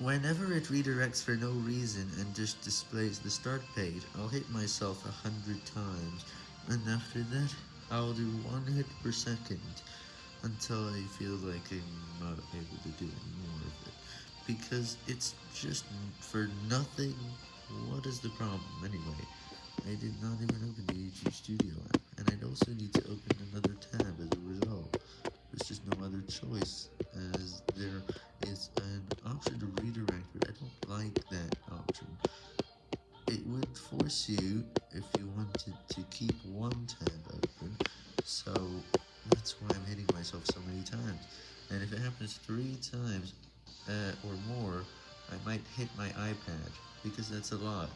Whenever it redirects for no reason and just displays the start page, I'll hit myself a hundred times, and after that, I'll do one hit per second, until I feel like I'm not able to do any more of it, because it's just for nothing, what is the problem? Anyway? I did not even open the YouTube Studio app, and I'd also need to open another tab as a result, there's just no other choice, as there is an option to redirect, but I don't like that option. It force you, if you wanted to keep one tab open, so that's why I'm hitting myself so many times, and if it happens three times, uh, or more, I might hit my iPad, because that's a lot.